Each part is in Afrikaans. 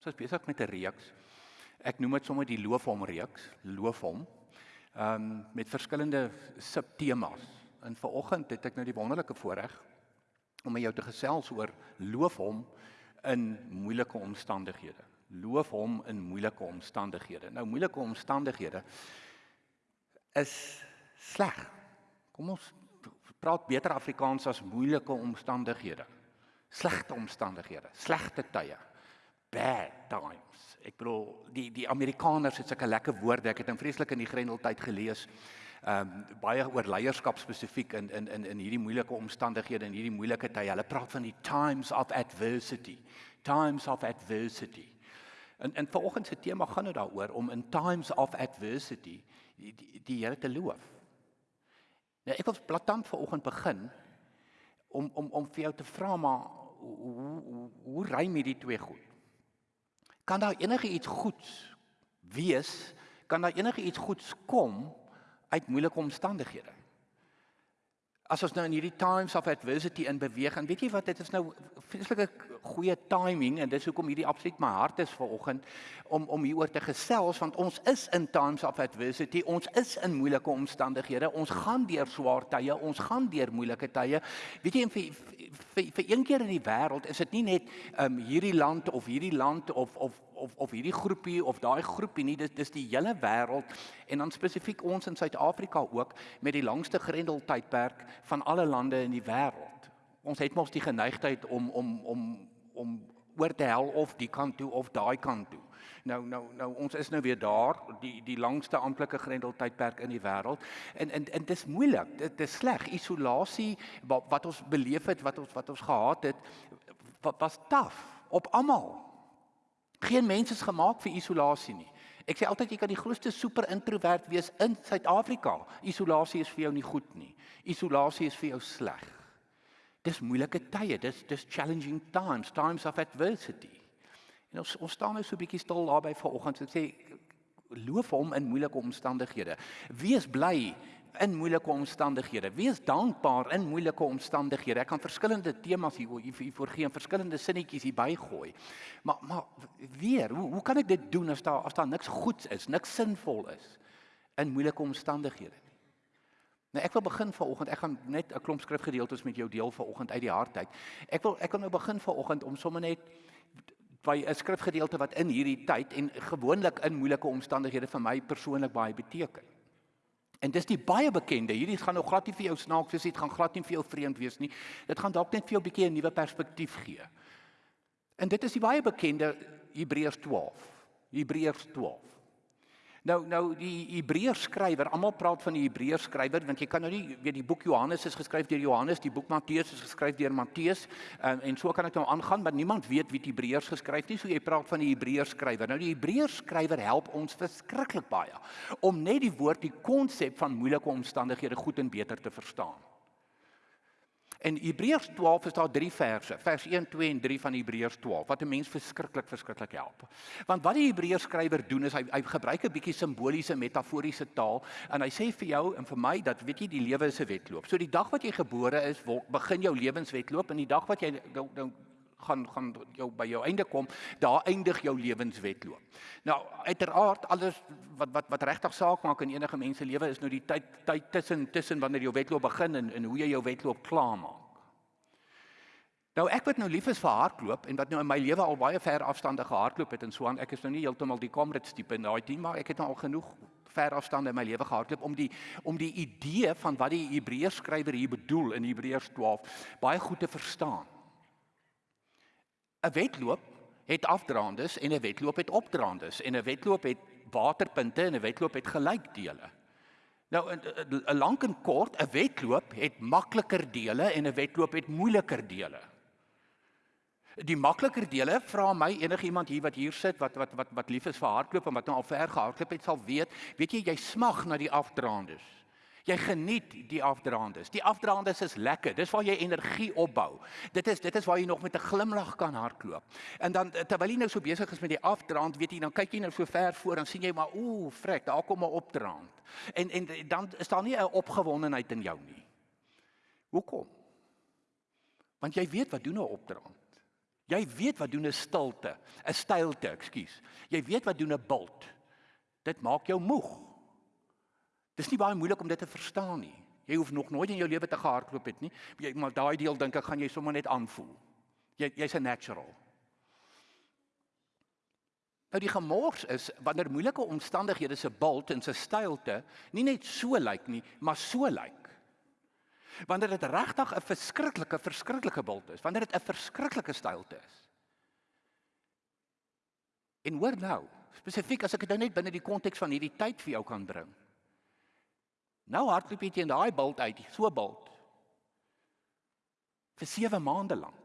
Ons is besig met 'n reeks. Ek noem dit sommer die loof hom reeks, loof hom. Ehm um, met verskillende subtemas. En vanoggend het ek nou die wonderlike voorreg om met jou te gesels oor loof hom in moeilike omstandighede. Loof hom in moeilike omstandighede. Nou moeilike omstandighede is sleg. Kom ons praat beter Afrikaans as moeilike omstandighede. Slegte omstandighede, slegte tye bad times. Ek bedoel die die Amerikaners het sulke lekker woorde. Ek het in vreeslik in die Grendeltyd gelees. Ehm um, baie oor leierskap spesifiek in in in in hierdie moeilike omstandighede en hierdie moeilike tye. Hulle praat van die times of adversity. Times of adversity. En en vanoggend se tema gaan nou daaroor om in times of adversity die die, die Here te loof. Nou ek wil platant vanoggend begin om om om vir jou te vra maar hoe hoe, hoe ry met die twee goed? Kan daar enige iets goeds wees? Kan daar enige iets goeds kom uit moeilike omstandighede? As ons nou in hierdie times of adversity in beweeg en weet jy wat dit is nou vreeslike goeie timing en dis hoekom hierdie absoluut my hart is vanoggend om om hieroor te gesels want ons is in times of adversity ons is in moeilike omstandighede ons gaan deur swaar tye ons gaan deur moeilike tye weet jy vir vir, vir een keer in die wêreld is dit nie net um, hierdie land of hierdie land of of of of hierdie groepie of daai groepie nie dis dis die hele wêreld en dan spesifiek ons in Suid-Afrika ook met die langste grendeltydperk van alle lande in die wêreld. Ons het mos die geneigtheid om om om om oor te hel of die kant toe of daai kant toe. Nou nou nou ons is nou weer daar, die die langste amptelike grendeltydperk in die wêreld. En en en dit is moeilik. Dit is sleg. Isolasie wat, wat ons beleef het, wat ons wat ons gehad het, wat was taaf op almal. Geen mens is gemaak vir isolasie nie. Ek sê altyd jy kan die grootste super introvert wees in Suid-Afrika. Isolasie is vir jou nie goed nie. Isolasie is vir jou sleg. Dis moeilike tye, dis dis challenging times, times of adversity. En ons ons staan nou so 'n bietjie stil daar by vanoggend. Ek sê loof hom in moeilike omstandighede. Wees bly in moeilike omstandighede. Wees dankbaar in moeilike omstandighede. Ek kan verskillende temas hier hier voorgee en verskillende sinnetjies hier bygooi. Maar maar weer, hoe hoe kan ek dit doen as daar as daar niks goeds is, niks sinvol is in moeilike omstandighede nie? Nou ek wil begin vanoggend. Ek gaan net 'n klomp skrifgedeeltes met jou deel vanoggend uit die hart uit. Ek wil ek wil nou begin vanoggend om sommer net by 'n skrifgedeelte wat in hierdie tyd en gewoonlik in moeilike omstandighede vir my persoonlik baie beteken. En dis die baie bekende. Hierdie gaan nou glad nie vir jou snaaks wees nie. Dit gaan glad nie vir jou vreemd wees nie. Dit gaan dalk net vir jou 'n bietjie 'n nuwe perspektief gee. En dit is die baie bekende Hebreërs 12. Hebreërs 12. Nou nou die Hebreërs skrywer, almal praat van die Hebreërs skrywer want jy kan nou nie weet die boek Johannes is geskryf deur Johannes, die boek Matteus is geskryf deur Matteus um, en so kan ek nou aangaan, maar niemand weet wie die Hebreërs geskryf nie, so jy praat van die Hebreërs skrywer. Nou die Hebreërs skrywer help ons verskriklik baie om net die woord, die konsep van moeilike omstandighede goed en beter te verstaan. In Hebreërs 12 is daar drie verse, vers 1, 2 en 3 van Hebreërs 12 wat 'n mens verskriklik verskriklik help. Want wat die Hebreërs skrywer doen is hy hy gebruik 'n bietjie simboliese metaforiese taal en hy sê vir jou en vir my dat weet jy die lewe is 'n wedloop. So die dag wat jy gebore is, begin jou lewenswedloop en die dag wat jy nou nou gaan gaan jou by jou einde kom, daar eindig jou lewenswedloop. Nou uiteraard alles wat wat wat regtig saak maak in enige mens se lewe is nou die tyd tyd tussen tussen wanneer jou wedloop begin en en hoe jy jou wedloop klaar maak. Nou ek wat nou lief is vir hardloop en wat nou in my lewe al baie ver afstande gehardloop het en so aan ek is nou nie heeltemal die Comrades tipe in daai team maar ek het nou al genoeg ver afstande in my lewe gehardloop om die om die idee van wat die Hebreërs skrywer hier bedoel in Hebreërs 12 baie goed te verstaan. 'n wedloop het afdraandes en 'n wedloop het opdraandes en 'n wedloop het waterpunte en 'n wedloop het gelykdele. Nou 'n lank en kort, 'n wedloop het makliker dele en 'n wedloop het moeiliker dele. Die makliker dele vra my enigiemand hier wat hier sit wat wat wat wat lief is vir hardloop en wat nou al ver gehardloop het sal weet, weet jy jy smag na die afdraandes. Jy geniet die afdraandes. Die afdraandes is lekker. Dis waar jy energie opbou. Dit is dit is waar jy nog met 'n glimlag kan hardloop. En dan terwyl jy nou so besig is met die afdraand, weet jy, dan kyk jy nou so ver voor en sien jy maar ooh, frek, daar kom 'n opdraand. En en dan is daar nie 'n opgewondenheid in jou nie. Hoekom? Want jy weet wat doen 'n opdraand. Jy weet wat doen 'n stilte, 'n stylte, ekskuus. Jy weet wat doen 'n bult. Dit maak jou moeg. Dis nie baie moeilik om dit te verstaan nie. Jy hoef nog nooit in jou lewe te gehardloop het nie. Jy maar daai deel dink ek gaan jy sommer net aanvoel. Jy jy's 'n natural. Nou die gemors is wanneer moeilike omstandighede se bult en se stylte nie net so lyk nie, maar so lyk wanneer dit regtig 'n verskriklike verskriklike bult is, wanneer dit 'n verskriklike stylte is. En hoor nou, spesifiek as ek dit nou net binne die konteks van hierdie tyd vir jou kan bring. Nou hardloop jy teen daai bult uit, so bult. vir 7 maande lank.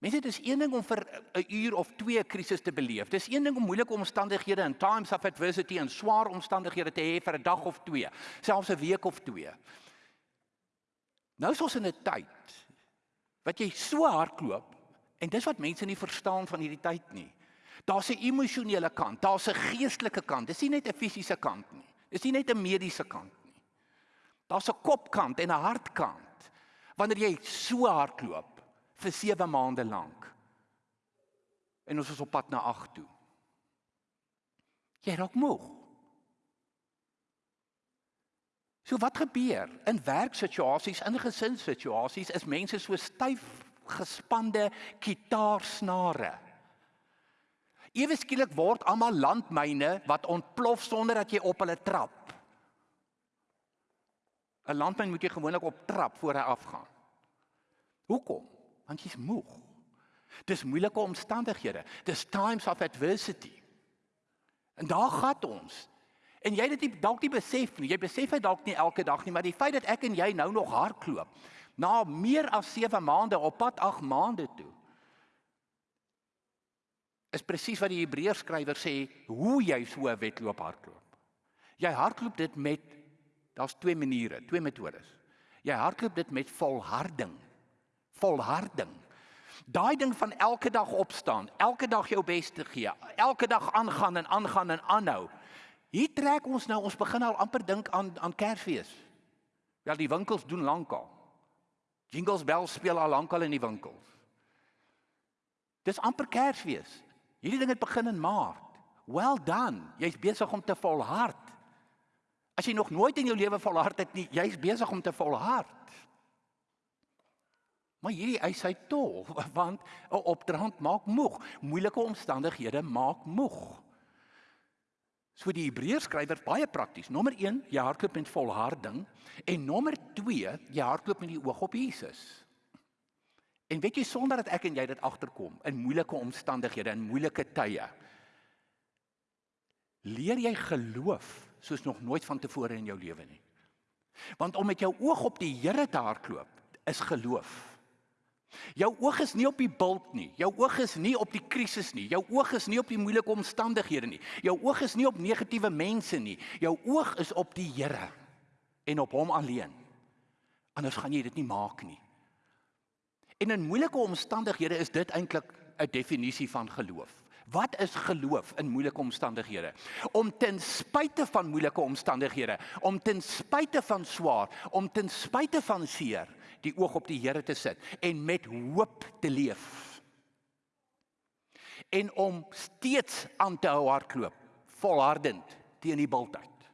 Mense, dit is een ding om vir 'n uur of 2 'n krisis te beleef. Dis een ding om moeilike omstandighede en times of adversity en swaar omstandighede te hê vir 'n dag of 2, selfs 'n week of 2. Nou is ons in 'n tyd wat jy so hardloop en dis wat mense nie verstaan van hierdie tyd nie. Daar's 'n emosionele kant, daar's 'n geestelike kant. Dis nie net 'n fisiese kant nie. Dis nie net 'n mediese kant nie. Daar's 'n kopkant en 'n hartkant. Wanneer jy so hardloop, vir 7 maande lank. En ons is op pad na 8 toe. Jy raak moeg. So wat gebeur in werksituasies, in gesinssituasies is mense so styf gespande kitaarsnare. Ewe skielik word almal landmyne wat ontplof sonder dat jy op hulle trap. 'n Landmyn moet jy gewoonlik op trap voor hy afgaan. Hoekom? want jy's moeg. Dis moeilike omstandighede. Dis times of adversity. En daar gaan ons. En jy het dit dalk nie besef nie. Jy besef dit dalk nie elke dag nie, maar die feit dat ek en jy nou nog hardloop na meer as 7 maande op pad 8 maande toe is presies wat die Hebreërs skrywer sê hoe jy so 'n wedloop hardloop. Jy hardloop dit met daar's twee maniere, twee metodes. Jy hardloop dit met volharding volharding. Daai ding van elke dag opstaan, elke dag jou bes te gee, elke dag aangaan en aangaan en aanhou. Hier trek ons nou, ons begin al amper dink aan aan Kersfees. Wel die winkels doen lankal. Jingles bells speel al lankal in die winkels. Dis amper Kersfees. Hierdie ding het begin in Maart. Well done. Jy's besig om te volhard. As jy nog nooit in jou lewe volhard het nie, jy's besig om te volhard. Maar hierdie eis hy tol want 'n opdraand maak moeg. Moeilike omstandighede maak moeg. So die Hebreërs skrywer baie prakties. Nommer 1, jy hardloop met volharding en nommer 2, jy hardloop met die oog op Jesus. En weet jy sonder dat ek en jy dit agterkom in moeilike omstandighede en moeilike tye leer jy geloof soos nog nooit vantevore in jou lewe nie. Want om met jou oog op die Here te hardloop is geloof. Jou oog is nie op die bult nie. Jou oog is nie op die krisis nie. Jou oog is nie op die moeilike omstandighede nie. Jou oog is nie op negatiewe mense nie. Jou oog is op die Here en op hom alleen. Anders gaan jy dit nie maak nie. En in moeilike omstandighede is dit eintlik 'n definisie van geloof. Wat is geloof in moeilike omstandighede? Om ten spyte van moeilike omstandighede, om ten spyte van swaar, om ten spyte van seer, die oog op die Here te sit en met hoop te leef. En om steeds aan te hou hardloop, volhardend teen die bultyd.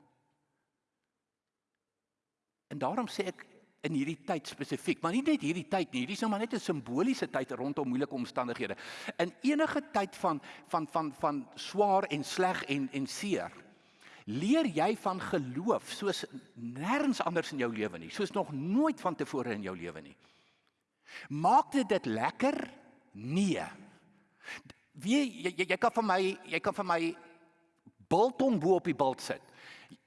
En daarom sê ek in hierdie tyd spesifiek, maar nie net hierdie tyd nie, hierdie is nou maar net 'n simboliese tyd rondom moeilike omstandighede. In enige tyd van van van van swaar en sleg en en seer leer jy van geloof soos nêrens anders in jou lewe nie, soos nog nooit vantevore in jou lewe nie. Maak dit dit lekker? Nee. Wie jy, jy, jy kan vir my, jy kan vir my biltong bo op die bult sit.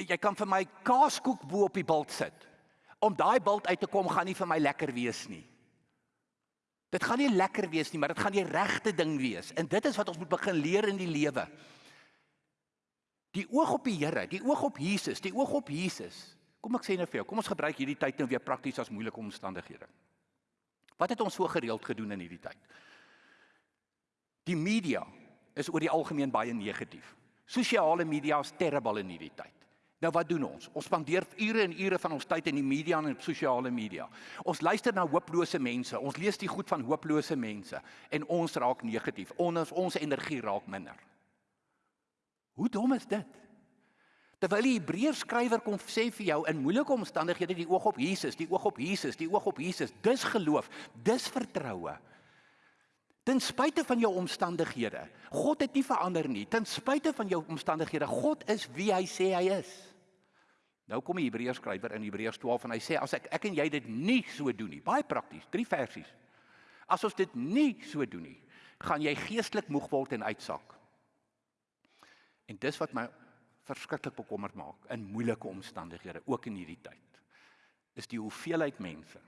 Jy kan vir my kaaskoek bo op die bult sit. Om daai bult uit te kom gaan nie vir my lekker wees nie. Dit gaan nie lekker wees nie, maar dit gaan die regte ding wees. En dit is wat ons moet begin leer in die lewe. Die oog op die Here, die oog op Jesus, die oog op Jesus. Kom ek sê nou vir jou, kom ons gebruik hierdie tyd nou weer prakties as moeilike omstandighede. Wat het ons so gereeld gedoen in hierdie tyd? Die media is oor die algemeen baie negatief. Sosiale media is terrible in hierdie tyd. Nou wat doen ons? Ons spandeer ure en ure van ons tyd in die media en op sosiale media. Ons luister na hooplose mense. Ons lees die goed van hooplose mense en ons raak negatief. Ons ons energie raak minder. Hoe dom is dit? Terwyl die Hebreërs skrywer kom sê vir jou in moeilike omstandighede die oog op Jesus, die oog op Jesus, die oog op Jesus, dis geloof, dis vertroue. Ten spyte van jou omstandighede, God het nie verander nie. Ten spyte van jou omstandighede, God is wie hy sê hy is. Nou kom die Hebreërs skrywer in Hebreërs 12 en hy sê as ek ek en jy dit nie so doen nie, baie prakties, drie versies. As ons dit nie so doen nie, gaan jy geestelik moeg word en uitsak. En dis wat my verskriklik bekommerd maak in moeilike omstandighede ook in hierdie tyd. Is die hoeveelheid mense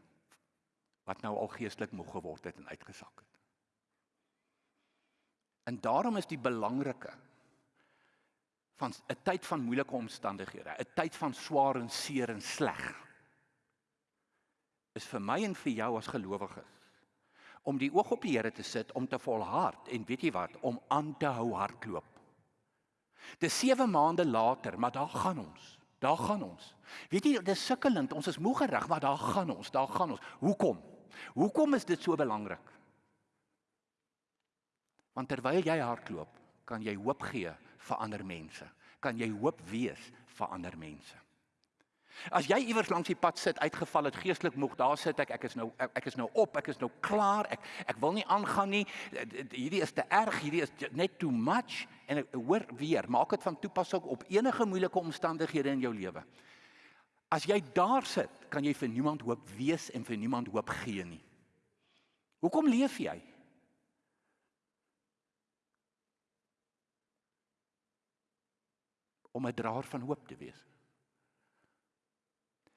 wat nou al geestelik moeg geword het en uitgesak het. En daarom is die belangrike van 'n tyd van moeilike omstandighede, 'n tyd van swaar en seer en sleg is vir my en vir jou as gelowiges om die oog op die Here te sit om te volhard en weet jy wat om aan te hou hardloop Dis 7 maande later, maar daar gaan ons. Daar gaan ons. Weet jy, dis sukkelend. Ons is moeg gerig, maar daar gaan ons. Daar gaan ons. Hoekom? Hoekom is dit so belangrik? Want terwyl jy hardloop, kan jy hoop gee vir ander mense. Kan jy hoop wees vir ander mense. As jy iewers langs die pad sit, uitgeval het geestelik moeg, daar sit ek, ek is nou ek, ek is nou op, ek is nou klaar. Ek ek wil nie aangaan nie. Hierdie is te erg, hierdie is net too much en ek hoor weer, maak dit van toepassing op enige moeilike omstandighede in jou lewe. As jy daar sit, kan jy vir niemand hoop wees en vir niemand hoop gee nie. Hoekom leef jy? Om 'n draer van hoop te wees.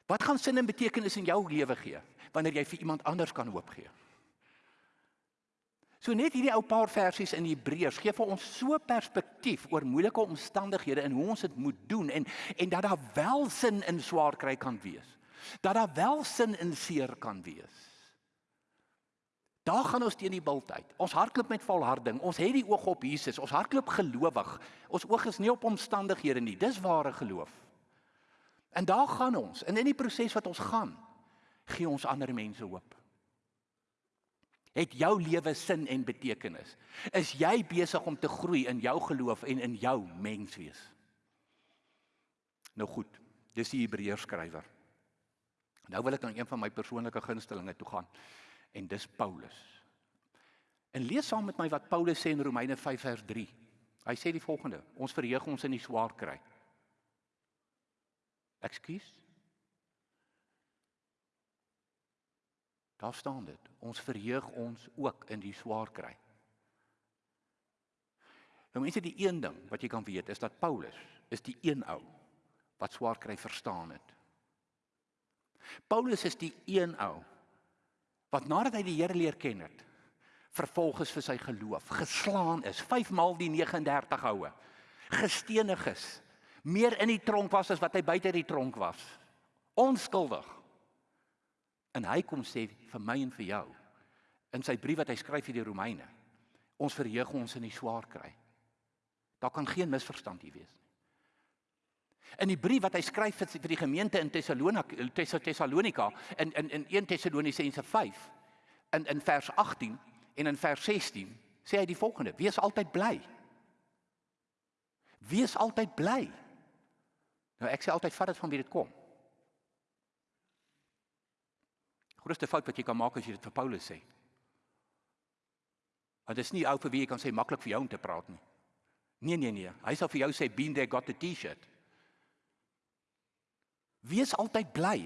Wat gaan sin en betekenis in jou lewe gee wanneer jy vir iemand anders kan hoop gee? So net hierdie ou paar versies in Hebreërs gee vir ons so perspektief oor moeilike omstandighede en hoe ons dit moet doen en en dat daar wel sin in swaar kry kan wees. Dat daar wel sin in seer kan wees. Daar gaan ons teen die bult uit. Ons hardloop met volharding. Ons het die oog op Jesus. Ons hardloop gelowig. Ons oog is nie op omstandighede nie. Dis ware geloof. En daar gaan ons. En in die proses wat ons gaan, gee ons ander mense hoop. Het jou lewe sin en betekenis? Is jy besig om te groei in jou geloof en in jou menswees? Nou goed, dis die Hebreërs skrywer. Nou wil ek aan een van my persoonlike gunstelinge toe gaan en dis Paulus. En lees saam met my wat Paulus sê in Romeine 5 vers 3. Hy sê die volgende: Ons verheug ons in die swaar kry. Ekskuus. Daar staan dit. Ons verheug ons ook in die swaar kry. Nou mense die een ding wat jy kan weet is dat Paulus is die een ou wat swaar kry verstaan het. Paulus is die een ou wat nadat hy die Here leer ken het, vervolg is vir sy geloof, geslaan is, 5 maal die 39 houe, gestenig is, meer in die tronk was as wat hy buite die tronk was. Onskuldig. En hy kom sê vir my en vir jou in sy brief wat hy skryf vir die Romeine. Ons verheug ons in die swaar kry. Daar kan geen misverstand hier wees nie. In die brief wat hy skryf vir die gemeente in Tessalonika Tessalonika in in in 1 Tessalonisense 5 in in vers 18 en in vers 16 sê hy die volgende: Wees altyd bly. Wees altyd bly. Nou ek sê altyd vat dit van wie dit kom. Grootste fout wat jy kan maak as jy dit vir Paulus sê. Want dit is nie ou vir wie jy kan sê maklik vir jou om te praat nie. Nee nee nee, hy sal vir jou sê been there got a T-shirt. Wees altyd bly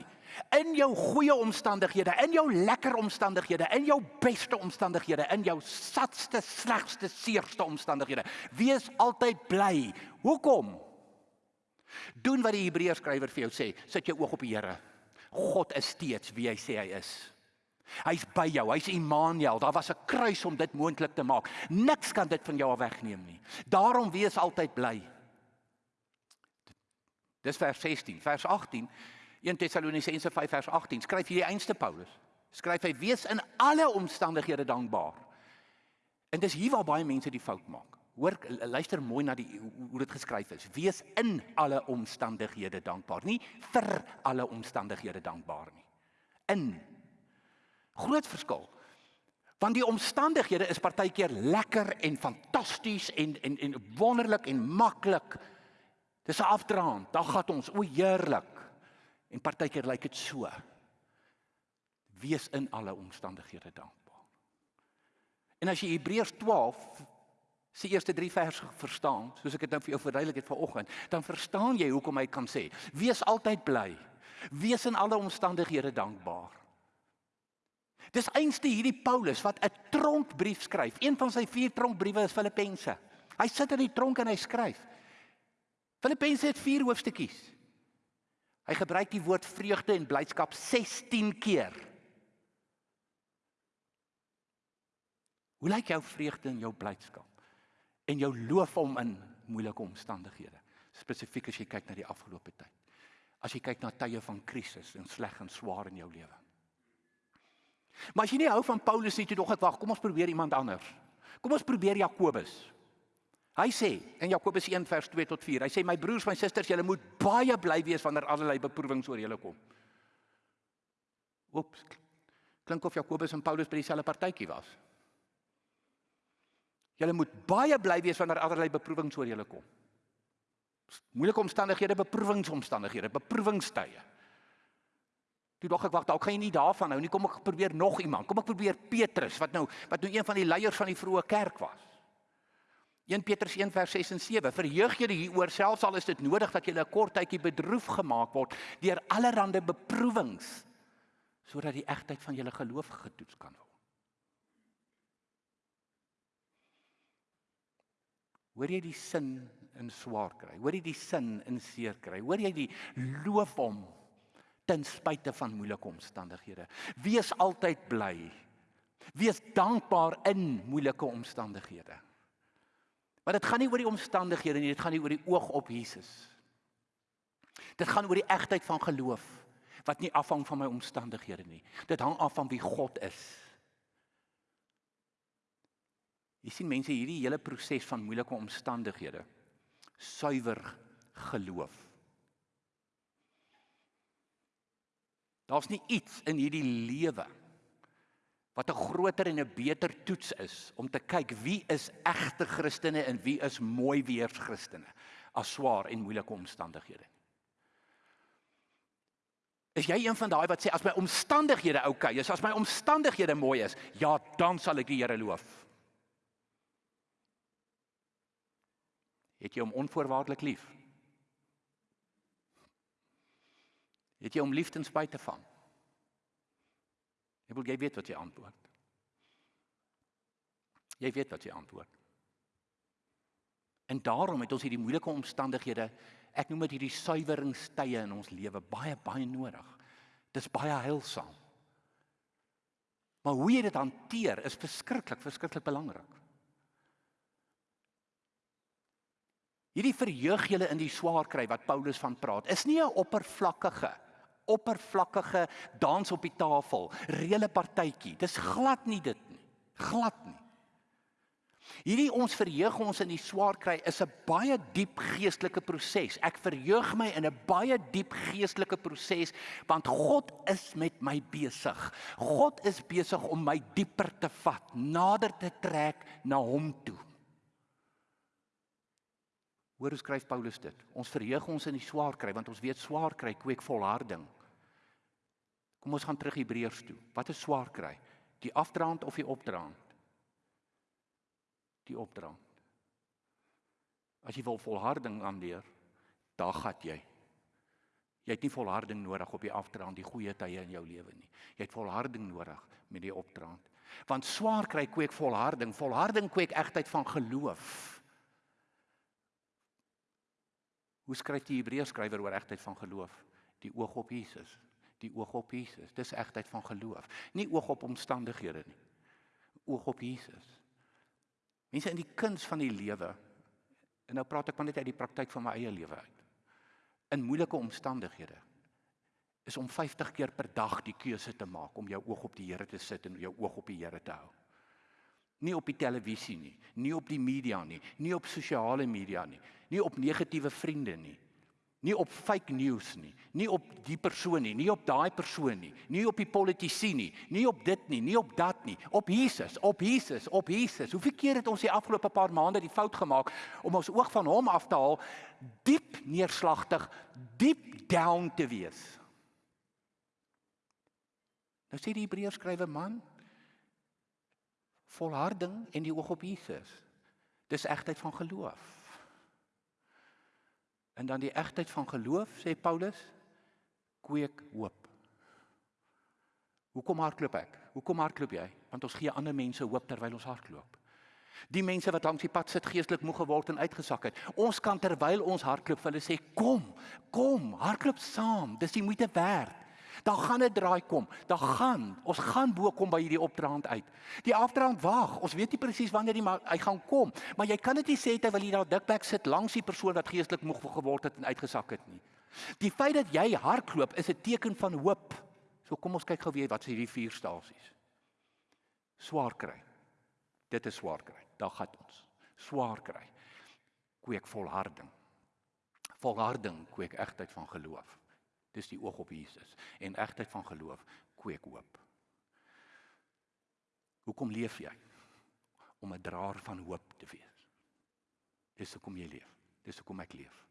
in jou goeie omstandighede, in jou lekker omstandighede, in jou beste omstandighede, in jou satste, slegste, seerste omstandighede. Wees altyd bly. Hoekom? Doen wat die Hebreërs skrywer vir jou sê. Sit jou oog op die Here. God is steeds wie hy sê hy is. Hy's by jou. Hy's Immanuel. Daar was 'n kruis om dit moontlik te maak. Niks kan dit van jou wegneem nie. Daarom wees altyd bly. Dis vers 16. Vers 18. 1 Tessalonisense 5 vers 18. Skryf hierdie einste Paulus. Skryf hy wees in alle omstandighede dankbaar. En dis hier waar baie mense die fout maak. Hoor luister mooi na die hoe dit geskryf is. Wees in alle omstandighede dankbaar, nie vir alle omstandighede dankbaar nie. In. Groot verskil. Want die omstandighede is partykeer lekker en fantasties en en en wonderlik en maklik. Dis 'n afdraand. Dan gaan ons o heerlik. En partykeer lyk dit so. Wees in alle omstandighede dankbaar. En as jy Hebreërs 12 se eerste 3 verse verstaan, soos ek dit nou vir jou verduidelik het vanoggend, dan verstaan jy hoekom hy kan sê: Wees altyd bly. Wees in alle omstandighede dankbaar. Dis einste hierdie Paulus wat 'n tronkbrief skryf. Een van sy vier tronkbriewe is Filippense. Hy sit in die tronk en hy skryf. Filippense het vier hoofstukkies. Hy gebruik die woord vreugde en blydskap 16 keer. Hoe lyk jou vreugde en jou blydskap? En jou loof hom in moeilike omstandighede, spesifiek as jy kyk na die afgelope tyd. As jy kyk na tye van krisis en sleg en swaar in jou lewe. Maar as jy nie hou van Paulus nie, toe dog ek wag, kom ons probeer iemand anders. Kom ons probeer Jakobus. Hy sê in Jakobus 1 vers 2 tot 4, hy sê my broers, my susters, julle moet baie bly wees wanneer allerlei beproewings oor julle kom. Oeps. Klink of Jakobus en Paulus by dieselfde partytjie was. Julle moet baie bly wees wanneer allerlei beproewings oor julle kom. Moeilike omstandighede, beproewingsomstandighede, beproewingstye. Toe dog ek wag, dalk gaan jy nie daarvan hou nie. Kom ek probeer nog iemand. Kom ek probeer Petrus wat nou wat nou een van die leiers van die vroeë kerk was. 1 Petrus 1 vers 6 en 7. Verheug julle hieroor selfs al is dit nodig dat julle 'n kort tydjie bedroef gemaak word deur allerlei beproewings sodat die egtheid van julle geloof getoets kan word. Hoor jy die sin in swaar kry? Hoor jy die sin in seer kry? Hoor jy die loof hom ten spyte van moeilike omstandighede. Wees altyd bly. Wees dankbaar in moeilike omstandighede. Maar dit gaan nie oor die omstandighede nie, dit gaan nie oor die oog op Jesus. Dit gaan oor die egtheid van geloof wat nie afhang van my omstandighede nie. Dit hang af van wie God is. Jy sien mense hierdie hele proses van moeilike omstandighede suiwer geloof. Daar's nie iets in hierdie lewe wat 'n groter en 'n beter toets is om te kyk wie is egte Christene en wie is mooi weers Christene as swaar en moeilike omstandighede. Is jy een van daai wat sê as my omstandighede oukei okay is, as my omstandighede mooi is, ja, dan sal ek die Here loof. Het jy hom onvoorwaardelik lief? Het jy om lief ten spyte van? Ek wil jy weet wat jy antwoord. Jy weet wat jy antwoord. En daarom het ons hierdie moeilike omstandighede, ek noem dit hierdie suiweringstye in ons lewe baie baie nodig. Dis baie heilsaam. Maar hoe jy dit hanteer is verskriklik, verskriklik belangrik. Hierdie verheug julle in die swaar kry wat Paulus van praat, is nie 'n oppervlakkige oppervlakkige dans op die tafel, reële partytjie. Dis glad nie dit nie. Glad nie. Hierdie ons verheug ons in die swaar kry is 'n baie diep geestelike proses. Ek verheug my in 'n baie diep geestelike proses want God is met my besig. God is besig om my dieper te vat, nader te trek na hom toe. Hoor hoe skryf Paulus dit? Ons verheug ons in die swaar kry want ons weet swaar kry kweek volharding. Kom ons gaan terug Hebreërs toe. Wat is swaar kry? Die afdraand of die opdraand? Die opdraand. As jy wil volharding aanleer, dan gaan jy. Jy het nie volharding nodig op die afdraand, die goeie tye in jou lewe nie. Jy het volharding nodig met die opdraand. Want swaar kry kweek volharding. Volharding kweek egtheid van geloof. Hoe skryf die Hebreërs skrywer oor egtheid van geloof? Die oog op Jesus die oog op Jesus. Dis egtheid van geloof. Nie oog op omstandighede nie. Oog op Jesus. Mense in die kuns van die lewe. En nou praat ek maar net uit die praktyk van my eie lewe uit. In moeilike omstandighede is om 50 keer per dag die keuse te maak om jou oog op die Here te sit en jou oog op die Here te hou. Nie op die televisie nie, nie op die media nie, nie op sosiale media nie, nie op negatiewe vriende nie. Nie op fake news nie, nie op die persoon nie, nie op daai persoon nie, nie op die politici nie, nie op dit nie, nie op dat nie, op Jesus, op Jesus, op Jesus. Hoeveel keer het ons die afgelope paar maande die fout gemaak om ons oog van hom af te haal, diep neerslagtig, diep down te wees. Nou sê die Hebreërs skrywe man, volharding en die oog op Jesus. Dis egtheid van geloof. En dan die egtheid van geloof sê Paulus kweek hoop. Hoekom hardloop ek? Hoekom hardloop jy? Want ons gee ander mense hoop terwyl ons hardloop. Die mense wat langs die pad sit geestelik moeg geword en uitgesak het. Ons kan terwyl ons hardloop vir hulle sê kom, kom, hardloop saam. Dis die moeite werd. Daar gaan 'n draai kom. Daar gaan, ons gaan bo kom by hierdie opdraand uit. Die afdraand wag. Ons weet nie presies wanneer die maar hy gaan kom, maar jy kan dit nie sê terwyl jy daar dikbek sit langs die persoon wat geestelik moeg geword het en uitgesak het nie. Die feit dat jy hardloop is 'n teken van hoop. So kom ons kyk gou weer wat is hierdie vier stasies. Swaar kry. Dit is swaar kry. Daar gaan ons. Swaar kry. Kweek volharding. Volharding kweek egtheid van geloof. Dis die oog op Jesus en egtheid van geloof kweek hoop. Hoekom leef jy? Om 'n draer van hoop te wees. Dis hoekom jy leef. Dis hoekom ek leef.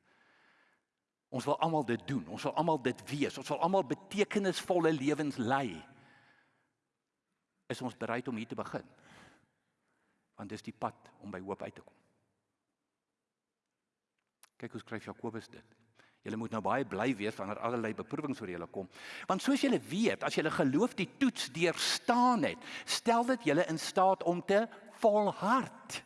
Ons wil almal dit doen. Ons wil almal dit wees. Ons wil almal betekenisvolle lewens lei. Is ons bereid om hier te begin? Want dis die pad om by hoop uit te kom. Kyk hoe skryf Jakobus dit. Julle moet nou baie bly wees wanneer allerlei beproewings oor julle kom. Want soos julle weet, as julle geloof die toets deurstaan het, stel dit julle in staat om te volhard.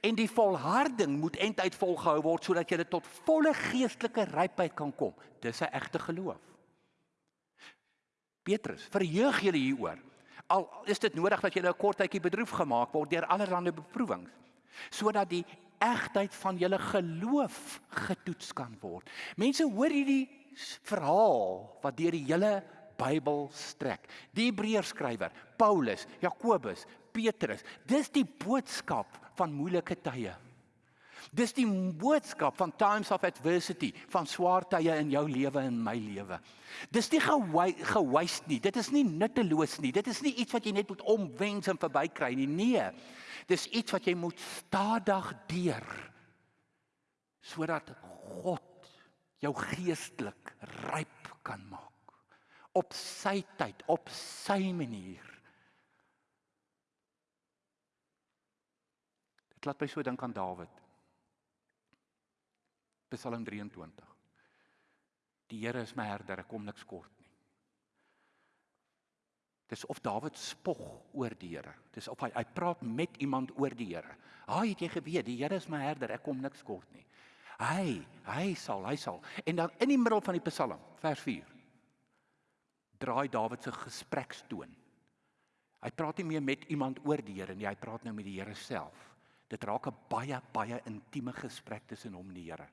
En die volharding moet eintlik volgehou word sodat jy tot volle geestelike rypheid kan kom. Dis 'n egte geloof. Petrus, verheug julle hieroor. Al is dit nodig dat jy 'n kort tydjie bedroef gemaak word deur allerlei beproewings, sodat die egtheid van julle geloof getoets kan word. Mense hoor hierdie verhaal wat deur die hele Bybel strek. Die Hebreërskrywer, Paulus, Jakobus, Petrus, dis die boodskap van moeilike tye. Dis die boodskap van times of adversity, van swaar tye in jou lewe en my lewe. Dis nie gewaste nie. Dit is nie nutteloos nie. Dit is nie iets wat jy net moet omwens en verbykry nie. Nee. Dis iets wat jy moet stadig deur sodat God jou geestelik ryp kan maak op sy tyd, op sy manier. Dit laat my so dink aan Dawid. Psalm 23. Die Here is my herder, ek kom niks kort nie. Dis of Dawid spog oor die Here. Dis of hy hy praat met iemand oor die Here. Haai, het jy geweet die Here is my herder, ek kom niks kort nie. Hy, hy sal, hy sal. En dan in die middel van die Psalm, vers 4. Draai Dawid se gesprekstoon. Hy praat nie meer met iemand oor die Here nie, hy praat nou met die Here self. Dit raak 'n baie baie intieme gesprek tussen hom en die Here.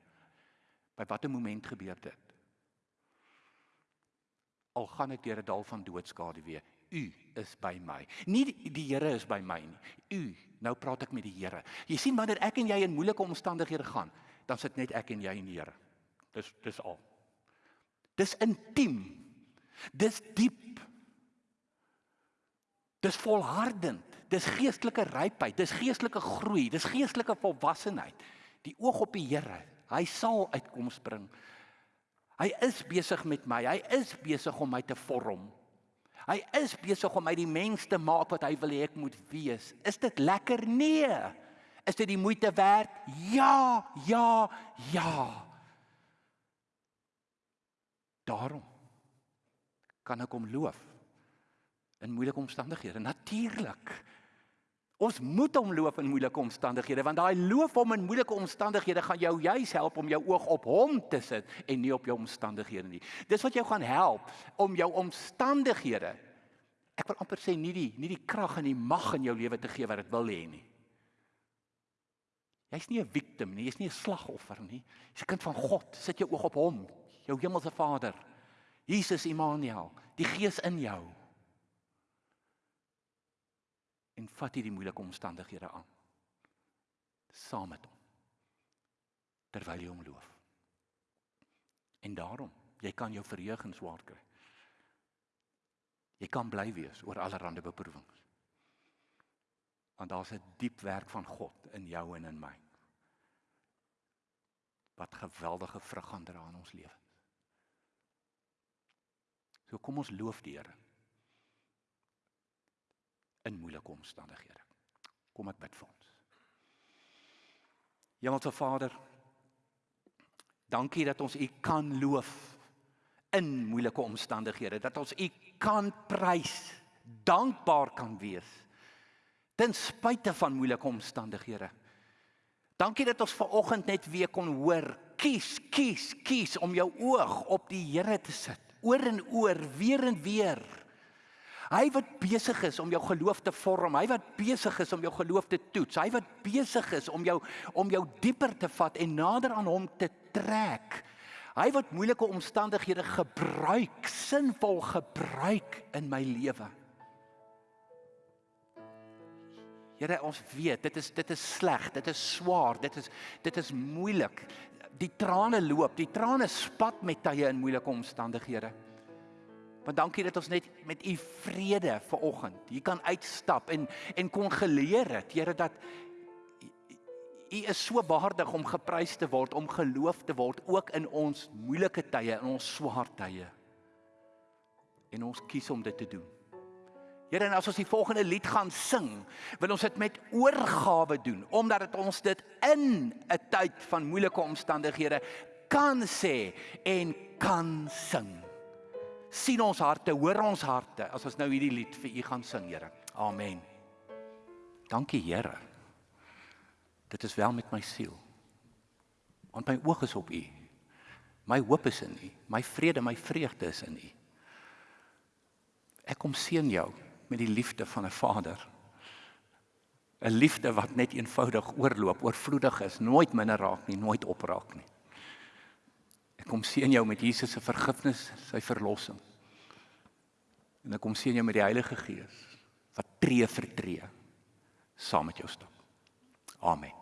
By watter moment gebeur dit? Al gaan ek deur 'n dal van doodskade weer, U is by my. Nie die, die Here is by my nie. U, nou praat ek met die Here. Jy sien wanneer ek en jy in moeilike omstandighede gaan, dan sit net ek en jy en die Here. Dis dis al. Dis intiem. Dis diep. Dis volhardend. Dis geestelike rypheid, dis geestelike groei, dis geestelike volwassenheid. Die oog op die Here. Hy sal uitkoms bring. Hy is besig met my. Hy is besig om my te vorm. Hy is besig om my die mens te maak wat hy wil hê ek moet wees. Is dit lekker? Nee. Is dit die moeite werd? Ja, ja, ja. Daarom kan ek hom loof in moeilike omstandighede. Natuurlik. Ons moet hom loof in moeilike omstandighede want daai loof hom in moeilike omstandighede gaan jou juis help om jou oog op hom te sit en nie op jou omstandighede nie. Dis wat jou gaan help om jou omstandighede ek wil amper sê nie die nie die krag en die mag in jou lewe te gee wat dit wil hê nie. Jy's nie 'n victim nie, jy's nie 'n slagoffer nie. Jy's 'n kind van God. Sit jou oog op hom, jou hemelse Vader. Jesus Immanuel, die Gees in jou. En vat hierdie moeilike omstandighede aan saam met hom terwyl jy hom loof. En daarom, jy kan jou verheug en swaar kry. Jy kan bly wees oor allerlei beproewings. Want daar's 'n diep werk van God in jou en in my. Wat geweldige vrug gaan dra in ons lewens. So kom ons loof die Here in moeilike omstandighede. Kom ek bid vir ons. Hemelse Vader, dankie dat ons U kan loof in moeilike omstandighede, dat ons U kan prys, dankbaar kan wees ten spyte van moeilike omstandighede. Dankie dat ons ver oggend net weer kon hoor, kies, kies, kies om jou oog op die Here te sit, oor en oor, weer en weer. Hy wat besig is om jou geloof te vorm, hy wat besig is om jou geloof te toets, hy wat besig is om jou om jou dieper te vat en nader aan hom te trek. Hy wat moeilike omstandighede gebruik, sinvol gebruik in my lewe. Here, ons weet dit is dit is sleg, dit is swaar, dit is dit is moeilik. Die trane loop, die trane spat met tye in moeilike omstandighede. Want dankie dat ons net met u vrede ver oggend hier kan uitstap en en kon geleer het, Here dat u is so waardig om geprys te word, om geloof te word ook in ons moeilike tye, in ons swaar tye. En ons kies om dit te doen. Here, en as ons die volgende lied gaan sing, wil ons dit met oorgawe doen, omdat dit ons dit in 'n tyd van moeilike omstandighede kan sê en kan sing sien ons harte, hoor ons harte as ons nou hierdie lied vir U gaan sing, Here. Amen. Dankie, Here. Dit is wel met my siel. Want my oog is op U. My hoop is in U. My vrede, my vreugde is in U. Ek kom seën jou met die liefde van 'n Vader. 'n Liefde wat net eenvoudig oorloop, oorvloedig is, nooit minder raak nie, nooit opraak nie. Kom seën jou met Jesus se vergifnis, sy verlossing. En ek kom seën jou met die Heilige Gees wat tree vir tree saam met jou stap. Amen.